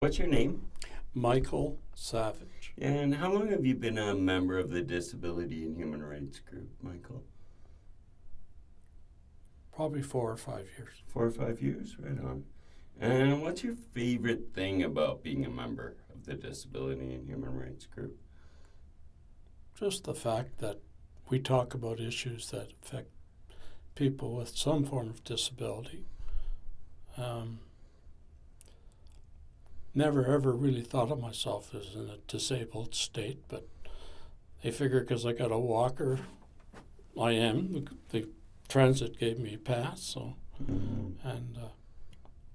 What's your name? Michael Savage. And how long have you been a member of the Disability and Human Rights Group, Michael? Probably four or five years. Four or five years, right on. And what's your favorite thing about being a member of the Disability and Human Rights Group? Just the fact that we talk about issues that affect people with some form of disability. Um, never ever really thought of myself as in a disabled state, but they figure because I got a walker, I am. The, the transit gave me a pass, so and uh,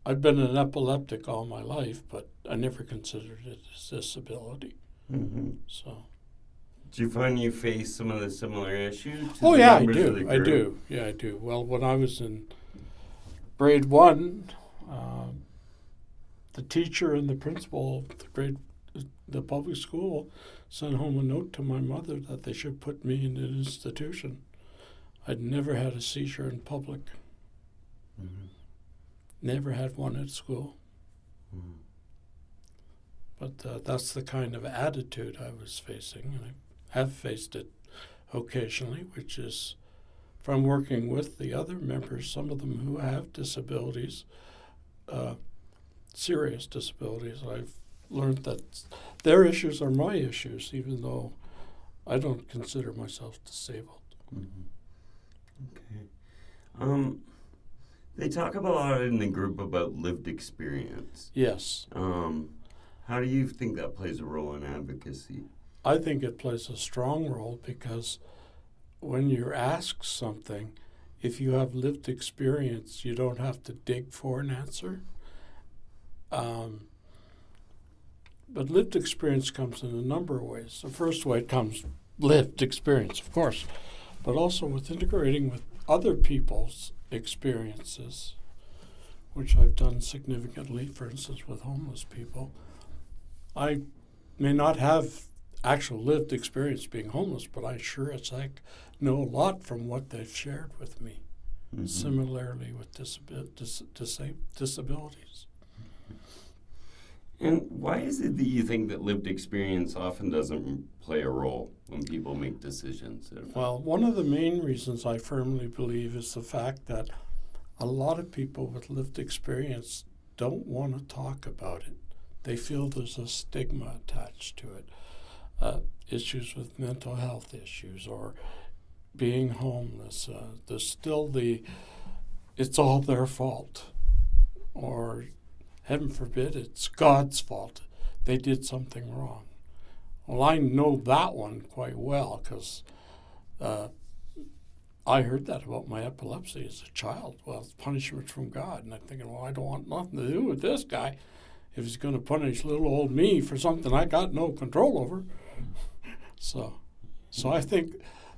I've been an epileptic all my life, but I never considered it a disability. Mm-hmm. So. Do you find you face some of the similar issues? Oh yeah, I do. I do. Yeah, I do. Well, when I was in grade one, um, the teacher and the principal of the grade, the public school, sent home a note to my mother that they should put me in an institution. I'd never had a seizure in public. Mhm. Never had one at school. Mhm. But uh, that's the kind of attitude I was facing. And I have faced it occasionally, which is from working with the other members, some of them who have disabilities, serious disabilities. I've learned that their issues are my issues, even though I don't consider myself disabled. Mhm. Okay. Um, they talk about a lot in the group about lived experience. Yes, Um, how do you think that plays a role in advocacy? I think it plays a strong role because when you're asked something, if you have lived experience, you don't have to dig for an answer. Um, but lived experience comes in a number of ways. The first way it comes lived experience, of course, but also with integrating with other people's experiences, which I've done significantly, for instance, with homeless people. I may not have actual lived experience being homeless, but I sure as heck know a lot from what they've shared with me. Mhm. Similarly with dis- disa- disabilities. And why is it that you think that lived experience often doesn't play a role when people make decisions? Well, one of the main reasons I firmly believe is the fact that a lot of people with lived experience don't want to talk about it. They feel there's a stigma attached to it. Uh, issues with mental health issues or being homeless. Uh, there's still the, it's all their fault. Or, heaven forbid, it's God's fault. They did something wrong. Well, I know that one quite well because uh, I heard that about my epilepsy as a child. Well, it's punishment from God. And I'm thinking, well, I don't want nothing to do with this guy. If he's going to punish little old me for something I got no control over. So, so I think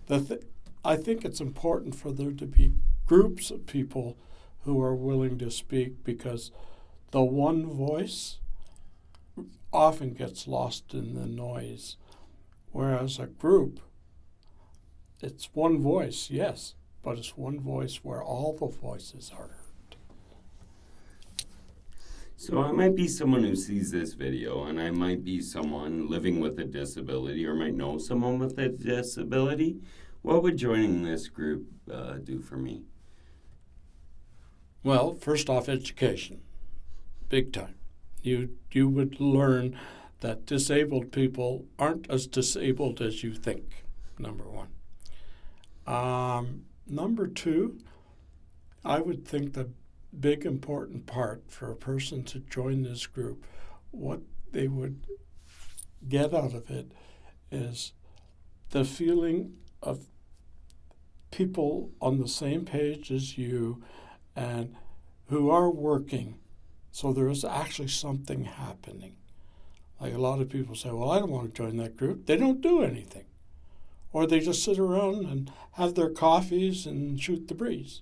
that th- I think it's important for there to be groups of people who are willing to speak because the one voice often gets lost in the noise, whereas a group, it's one voice, yes, but it's one voice where all the voices are heard. So I might be someone who sees this video, and I might be someone living with a disability, or might know someone with a disability. What would joining this group uh, do for me? Well, first off, education, big time. You you would learn that disabled people aren't as disabled as you think. Number one. Um, number two, I would think the big important part for a person to join this group, what they would get out of it is the feeling of people on the same page as you and who are working. So there is actually something happening. Like a lot of people say, well, I don't want to join that group. They don't do anything. Or they just sit around and have their coffees and shoot the breeze.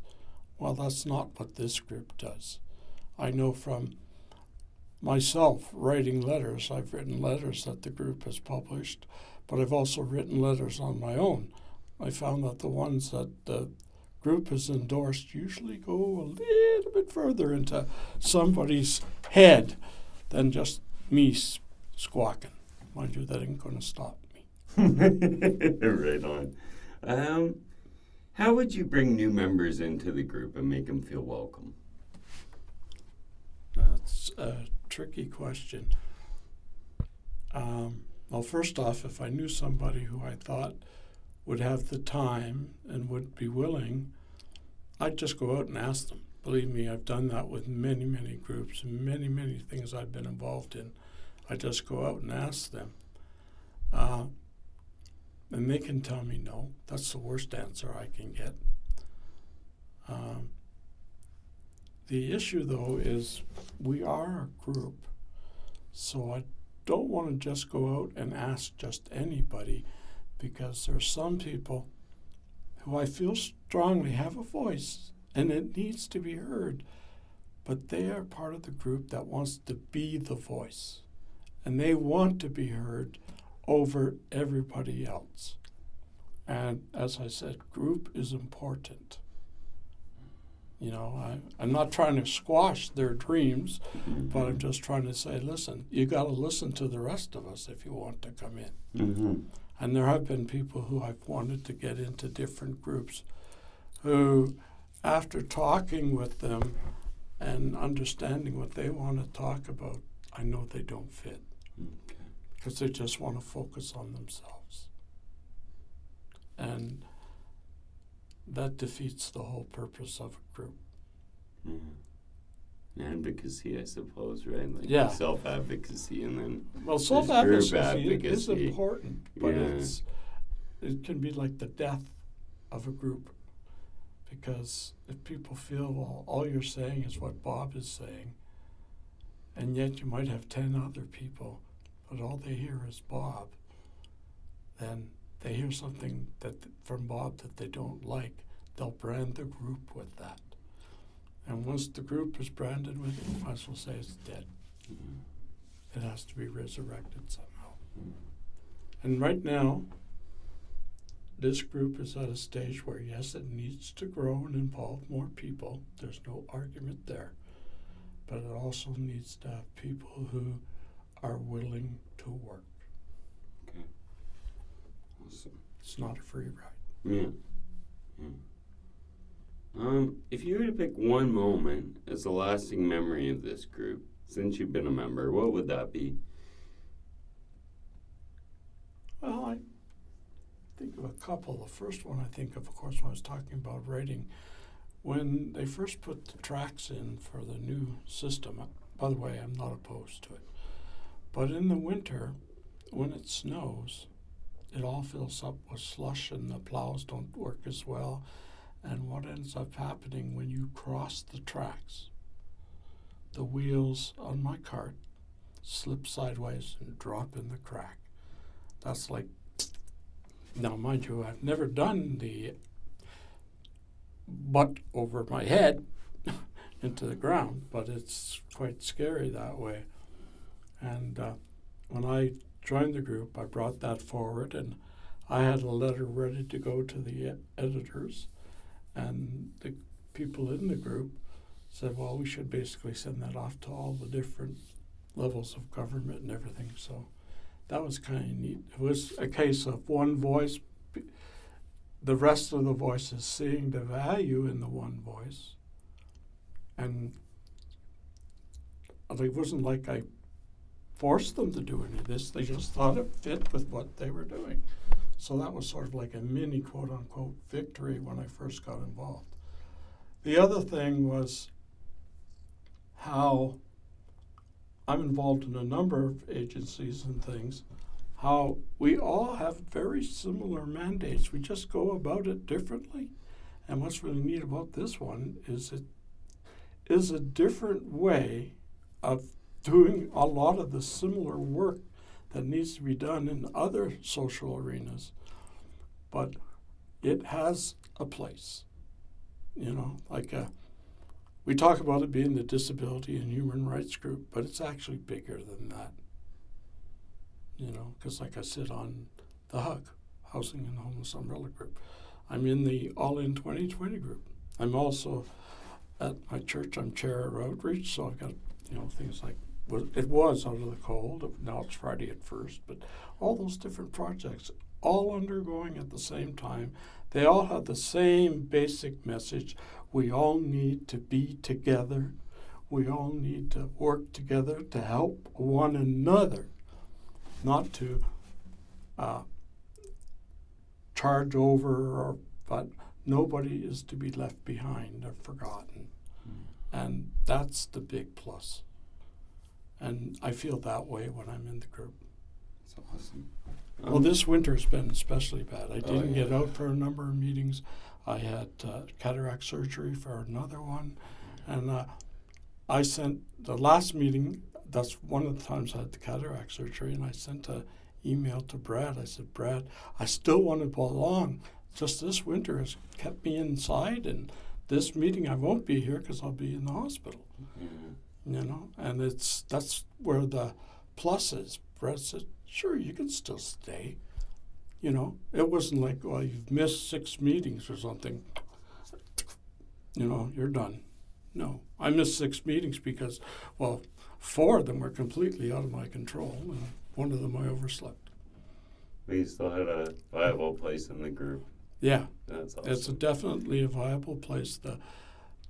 Well, that's not what this group does. I know from myself writing letters, I've written letters that the group has published, but I've also written letters on my own. I found that the ones that the group has endorsed usually go a little bit further into somebody's head than just me squawking. Mind you, that ain't going to stop me. right on. Um, how would you bring new members into the group and make them feel welcome? That's a tricky question. Um, well, first off, if I knew somebody who I thought would have the time and would be willing, I'd just go out and ask them. Believe me, I've done that with many, many groups many, many things I've been involved in. I just go out and ask them. Uh, and they can tell me no. That's the worst answer I can get. Um, the issue, though, is we are a group, so I don't want to just go out and ask just anybody because there are some people who I feel strongly have a voice and it needs to be heard, but they are part of the group that wants to be the voice and they want to be heard over everybody else. And as I said, group is important. You know, I, I'm not trying to squash their dreams, but I'm just trying to say, listen, you got to listen to the rest of us if you want to come in. Mm-hmm. And there have been people who I've wanted to get into different groups who, after talking with them and understanding what they want to talk about, I know they don't fit because they just want to focus on themselves. And that defeats the whole purpose of a group. Mm-hmm. Advocacy, I suppose, right? Like Yeah. Self advocacy, and then Well, self advocacy is important, but Yeah. it's it can be like the death of a group because if people feel well, all you're saying is what Bob is saying, and yet you might have ten other people, but all they hear is Bob, then they hear something that from Bob that they don't like, they'll brand the group with that. And once the group is branded with it, might as well say it's dead. Mm-hmm. It has to be resurrected somehow. And right now, this group is at a stage where, yes, it needs to grow and involve more people. There's no argument there. But it also needs to have people who are willing to work. okay. Awesome. It's not a free ride. Yeah. yeah. Um, if you were to pick one moment as a lasting memory of this group since you've been a member, what would that be? Well, I think of a couple. The first one I think of, of course, when I was talking about writing, when they first put the tracks in for the new system. uh, By the way, I'm not opposed to it. But in the winter, when it snows, it all fills up with slush and the plows don't work as well. And what ends up happening when you cross the tracks, the wheels on my cart slip sideways and drop in the crack. That's like, now mind you, I've never done the butt over my head into the ground, but it's quite scary that way. And uh, when I joined the group, I brought that forward, and I had a letter ready to go to the editors, and the people in the group said, "Well, we should basically send that off to all the different levels of government and everything." So that was kind of neat. It was a case of one voice, the rest of the voices seeing the value in the one voice, and it wasn't like I forced them to do any of this. They just thought it fit with what they were doing. So that was sort of like a mini quote unquote victory when I first got involved. The other thing was how I'm involved in a number of agencies and things, how we all have very similar mandates. We just go about it differently. And what's really neat about this one is it is a different way of doing a lot of the similar work that needs to be done in other social arenas. But it has a place. You know, like uh we talk about it being the disability and human rights group, but it's actually bigger than that. You know, because like I sit on the HUG, Housing and Homeless Umbrella Group. I'm in the All In 2020 group. I'm also at my church. I'm chair of outreach, so I've got you know things like was it was out of the cold. Now it's Friday at first, but all those different projects, all undergoing at the same time. They all have the same basic message. We all need to be together. We all need to work together to help one another, not to uh, charge over or but nobody is to be left behind or forgotten. And that's the big plus. And I feel that way when I'm in the group. That's awesome. Well, Um, this winter's been especially bad. I Oh, didn't get yeah. out for a number of meetings. I had uh, cataract surgery for another one. And uh, I sent the last meeting, that's one of the times I had the cataract surgery, and I sent an email to Brad. I said, Brad, I still want to belong. Just this winter has kept me inside, and this meeting I won't be here because I'll be in the hospital yeah. You know and it's that's where the plus is brett said sure you can still stay you know it wasn't like well you've missed six meetings or something you know you're done no i missed six meetings because well four of them were completely out of my control and one of them i overslept But you still had a viable place in the group. yeah That's awesome. It's a definitely a viable place. The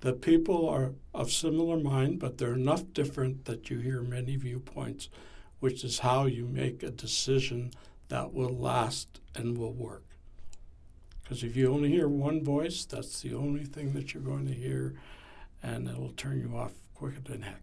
the people are of similar mind, but they're enough different that you hear many viewpoints, which is how you make a decision that will last and will work. Because if you only hear one voice, that's the only thing that you're going to hear, and it'll turn you off quicker than heck.